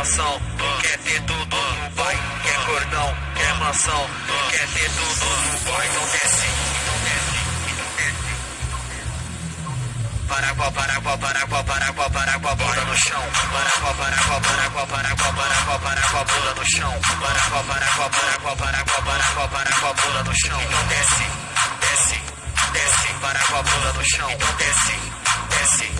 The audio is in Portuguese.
mansão, quer ter tudo no pai, quer cordão, quer mansão, quer ter tudo no pai, então desce, então desce, então desce. Paraguá, Paraguá, Paraguá, Paraguá, Paraguá, bunda no chão. Paraguá, Paraguá, Paraguá, Paraguá, Paraguá, Paraguá, bunda no chão. Paraguá, Paraguá, Paraguá, Paraguá, Paraguá, Paraguá, bunda no chão. Então desce, desce, desce, Paraguá, bunda no chão. Então desce, desce,